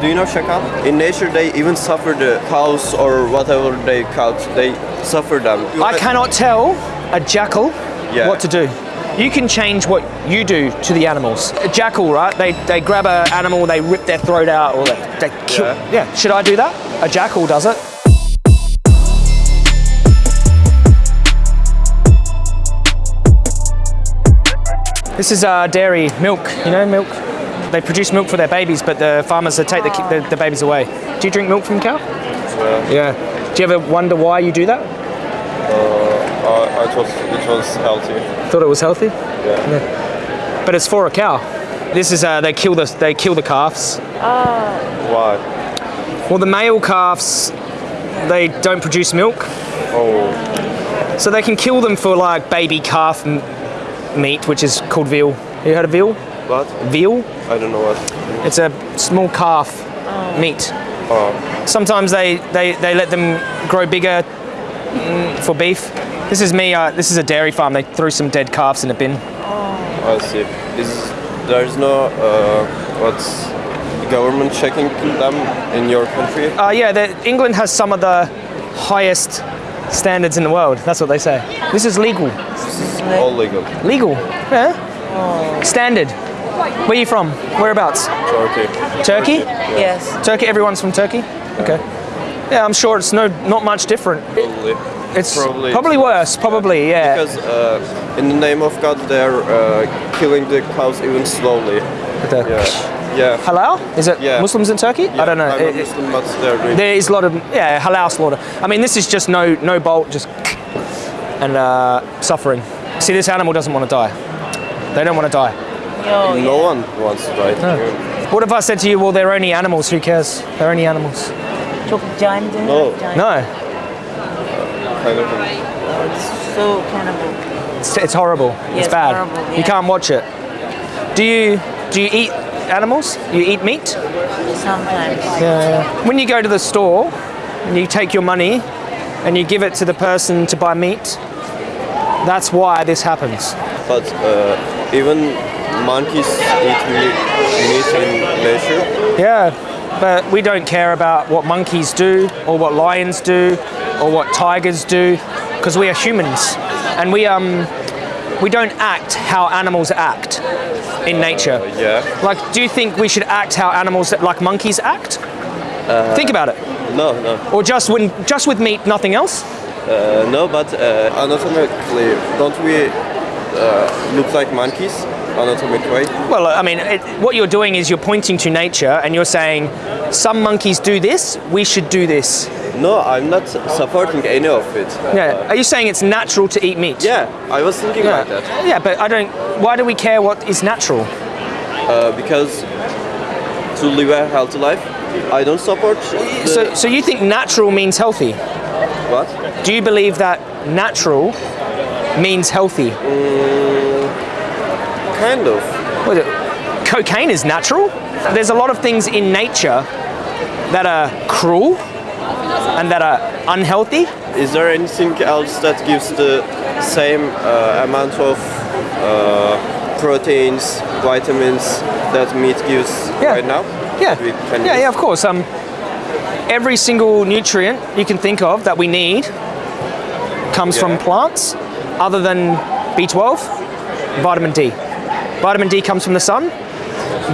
Do you know Shakal? In nature, they even suffer the cows or whatever they caught. They suffer them. I cannot tell a jackal Yeah. what to do. You can change what you do to the animals. A jackal, right? They, they grab an animal, they rip their throat out, or they, they kill. Yeah. yeah. Should I do that? A jackal does it. This is uh, dairy milk. You know milk. They produce milk for their babies, but the farmers they take the, the, the babies away. Do you drink milk from cow? Yeah. Yeah. Do you ever wonder why you do that? Uh, it was it was healthy. Thought it was healthy. Yeah. But it's for a cow. This is uh, they kill the they kill the calves. Oh. Why? Well, the male calves they don't produce milk, Oh, so they can kill them for like baby calf m- meat, which is called veal. You heard of veal? What? Veal? I don't know what. It's a small calf meat. Oh, Sometimes they, they, they let them grow bigger mm, for beef. This is me. Uh, this is a dairy farm. They threw some dead calves in a bin. Oh. I see. Is there's no uh, what's government checking them in your country? Uh, yeah, the, England has some of the highest standards in the world. That's what they say. This is legal. All legal. Legal. Yeah. Oh. Standard. Where are you from? Whereabouts? Turkey. Turkey? Yes. Turkey. Everyone's from Turkey. Okay. Yeah, I'm sure it's no not much different. Probably. It's Probably. probably worse. Probably, yeah. Because uh, in the name of God, they're uh, killing the cows even slowly. The- Yeah. Yeah. Halal? Is it Yeah. Muslims in Turkey? I don't know. I'm It- a Muslim, but they're there is a lot of yeah halal slaughter. I mean, this is just no no bolt, just and uh, suffering. See, this animal doesn't want to die. They don't want to die. Yo, no one wants to die. What if I said to you, well, they're only animals. Who cares? They're only animals. Çok giant. isn't? No. Giant. No, Kind of. It's so cannibal. it's, it's horrible. Yes, it's bad. horrible, You can't watch it. Do you do you eat animals? You eat meat? Sometimes. Yeah. When you go to the store and you take your money and you give it to the person to buy meat, that's why this happens. But uh, even monkeys eat meat, in nature. Yeah, but we don't care about what monkeys do or what lions do or what tigers do because we are humans and we um we don't act how animals act in nature. Yeah. Like, do you think we should act how animals like monkeys act? Think about it. No, no, Or just when just with meat, nothing else? uh, no. But uh, anatomically, don't we uh, look like monkeys? Anatomic way. Well, I mean, it, what you're doing is you're pointing to nature and you're saying some monkeys do this, we should do this. No, I'm not supporting any of it. Yeah. Are you saying it's natural to eat meat? Yeah, I was thinking Yeah. like that. Yeah, but I don't. Why do we care what is natural? Uh, because to live a healthy life, I don't support. So, so you think natural means healthy? what? Do you believe that natural means healthy? Kind of. What is it? Cocaine is natural. There's a lot of things in nature that are cruel and that are unhealthy. Is there anything else that gives the same uh, amount of uh, proteins, vitamins that meat gives Yeah. right now? Yeah, yeah, use? yeah. Of course. Um, every single nutrient you can think of that we need comes from plants, other than B12, vitamin D. Vitamin D comes from the sun.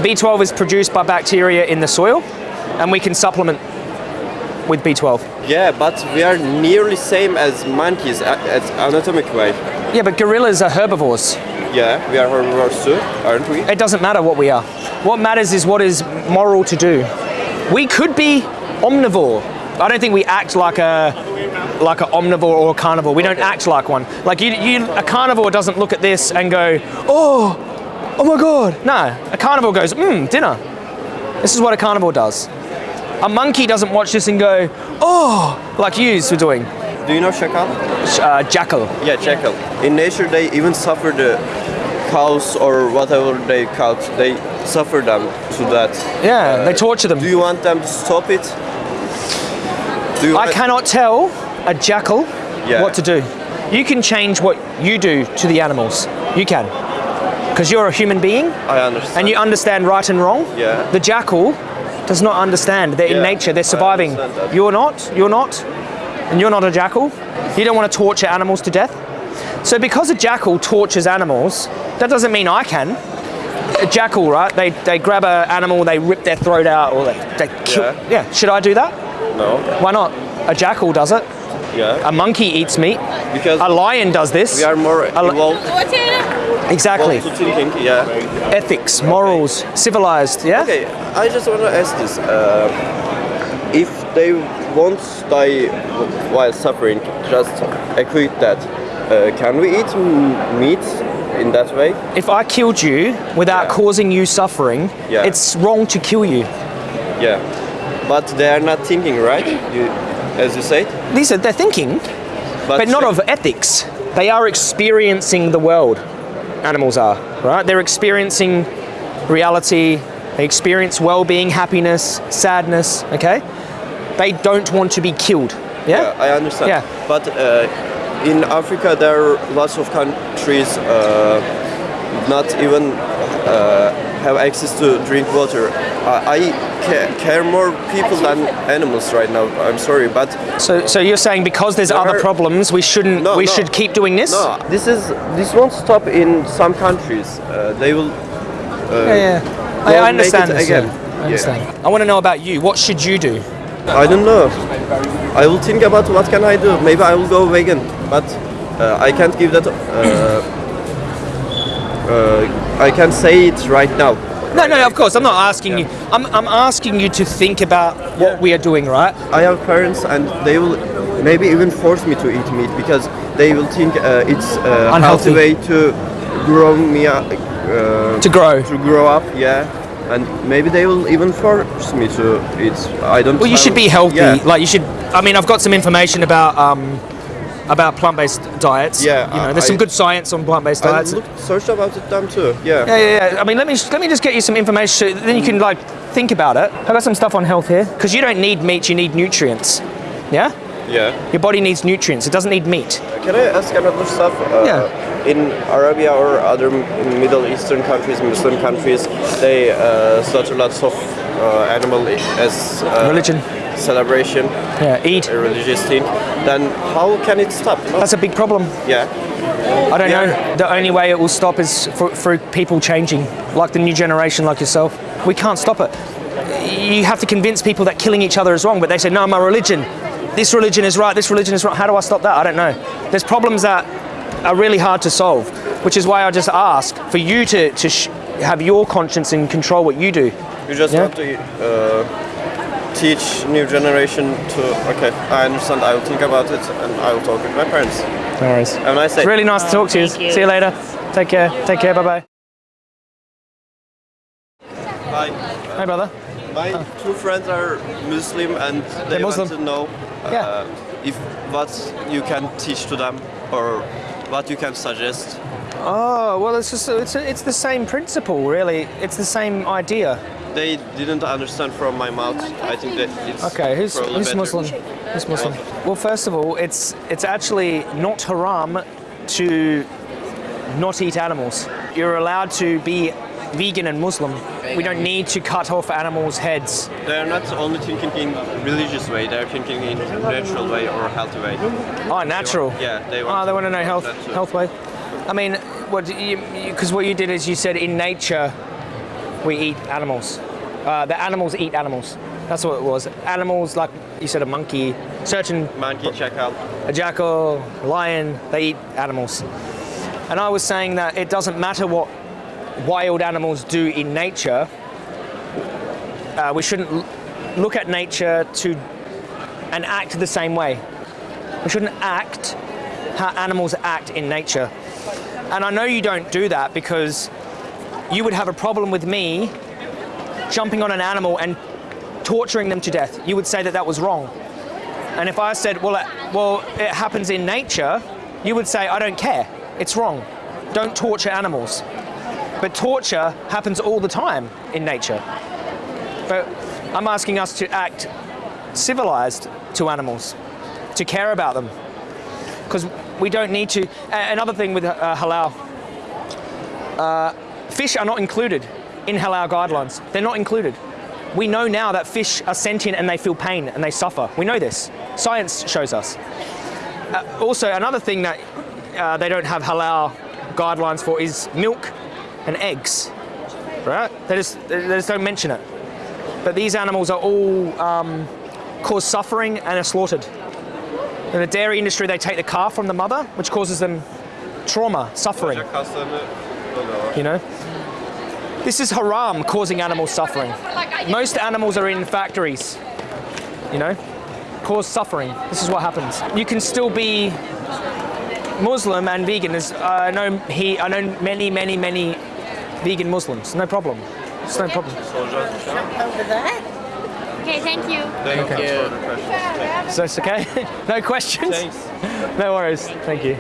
B12 is produced by bacteria in the soil, and we can supplement with B12. Yeah, but we are nearly same as monkeys at, at anatomic way. Yeah, but gorillas are herbivores. Yeah, we are herbivores too, aren't we? It doesn't matter what we are. What matters is what is moral to do. We could be omnivore. I don't think we act like a like an omnivore or a carnivore. We don't act like one. Like you, you, a carnivore doesn't look at this and go, oh, oh my god. No, a carnivore goes, mmm, dinner. This is what a carnivore does. A monkey doesn't watch this and go, oh, like you were doing. Do you know shakal? Uh, jackal. Yeah, jackal. In nature, they even suffer the cows or whatever they caught. They suffer them to that. Yeah, they torture them. Do you want them to stop it? Do you I cannot tell a jackal Yeah. what to do. You can change what you do to the animals. You can. Because you're a human being I understand. and you understand right and wrong. Yeah. The jackal does not understand. They're in nature. They're surviving. You're not. You're not. And you're not a jackal. You don't want to torture animals to death. So because a jackal tortures animals, that doesn't mean I can. A jackal, right? They, they grab an animal, they rip their throat out, or they, they kill. Yeah. yeah. Should I do that? No. Why not? A jackal does it. Yeah. A monkey eats meat. Because A lion does this. we are more evolved, exactly. evolved to thinking. Yeah. Ethics, morals, civilized. Yeah. Okay, I just want to ask this. Uh, if they won't die while suffering, just equate that. Uh, can we eat meat in that way? If I killed you without causing you suffering, Yeah. it's wrong to kill you. Yeah. But they are not thinking, right? You, as you said. These are they're thinking, but not of ethics. They are experiencing the world. Animals are right. They're experiencing reality. They experience well-being, happiness, sadness. Okay. They don't want to be killed. Yeah. Yeah, I understand. Yeah. But uh, in Africa, there are lots of countries uh, not even uh, have access to drink water. I, I ca- care more people than animals right now. I'm sorry, but So, so you're saying because there's There other are- problems, we shouldn't, No, we no. should keep doing this? no, this is this won't stop in some countries. Uh, they will. Yeah, yeah. I, I understand this, again. yeah. I understand. I want to know about you. What should you do? I don't know. I will think about what can I do. Maybe I will go vegan, but uh, I can't give that. Uh, uh, I can't say it right now. No, no, of course. I'm not asking you. I'm, I'm asking you to think about what we are doing, right? I have parents, and they will maybe even force me to eat meat because they will think uh, it's a Unhealthy. healthy way to grow me up. Uh, To grow. to grow up, yeah. And maybe they will even force me to eat. I don't. Well, you should be healthy. Yeah. Like you should. I mean, I've got some information about um, about plant-based diets. Yeah, You know, I- there's some I- good science on plant-based I diets. looked, searched about it them too. Yeah. Yeah, yeah, yeah. I mean, let me let me just get you some information. So then you can like think about it. I got some stuff on health here because you don't need meat. You need nutrients. Yeah. Yeah. Your body needs nutrients. It doesn't need meat. Can I ask another stuff? Uh, Yeah. In Arabia or other Middle Eastern countries, Muslim countries, they uh, slaughter lots of uh, animal as uh, Religion. Celebration, Yeah. Eat. a religious thing. Then how can it stop? That's a big problem. Yeah. I don't Yeah. know. The only way it will stop is for, through people changing, like the new generation, like yourself. We can't stop it. You have to convince people that killing each other is wrong, but they say, no, my religion. This religion is right, this religion is wrong. How do I stop that? I don't know. There's problems that are really hard to solve, which is why I just ask for you to, to sh- have your conscience and control what you do. You just Yeah. want to uh, teach new generation to. Okay, I understand. I will think about it and I will talk with my parents. No worries. Have a nice day. It's really nice to talk to you. You. See you later. Take care. Take care. Bye bye. Bye. Hey, brother. My two friends are Muslim and they Muslim. want to know uh, Yeah. if what you can teach to them or what you can suggest. Oh well, it's just it's it's the same principle, really. It's the same idea. They didn't understand from my mouth. I think that it's Okay, who's, who's. Muslim? Who's Muslim? Well, first of all, it's it's actually not haram to not eat animals. You're allowed to be vegan and Muslim. We don't need to cut off animals' heads. They're not only thinking in religious way. They're thinking in natural way or healthy way. Oh, natural. Yeah, they oh, want. Oh, they want to know health health way. I mean, what because what you did is you said in nature we eat animals. Uh, the animals eat animals. That's what it was. Animals like you said a monkey, certain Monkey jackal. a jackal, lion, they eat animals. And I was saying that it doesn't matter what wild animals do in nature, uh, we shouldn't look at nature to and act the same way. We shouldn't act how animals act in nature. And I know you don't do that because you would have a problem with me jumping on an animal and torturing them to death. You would say that that was wrong. And if I said, well, it, well, it happens in nature, you would say, I don't care. It's wrong. Don't torture animals. But torture happens all the time in nature. But I'm asking us to act civilized to animals, to care about them. Because we don't need to. Another thing with uh, halal, uh, fish are not included in halal guidelines. They're not included. we know now that fish are sentient and they feel pain and they suffer. We know this. Science shows us. Uh, also, another thing that uh, they don't have halal guidelines for is milk and eggs. Right? They just, they just don't mention it. But these animals are all um, cause suffering and are slaughtered. In the dairy industry, they take the calf from the mother, which causes them trauma, suffering. You know? This is haram, causing animal suffering. Most animals are in factories, you know, cause suffering. This is what happens. You can still be Muslim and vegan. There's, uh, I know he, I know many, many, many vegan Muslims. No problem. It's no problem. Over there? Okay, thank you. Thank you for the question. So it's okay. no questions. Thanks. No worries. Thank you.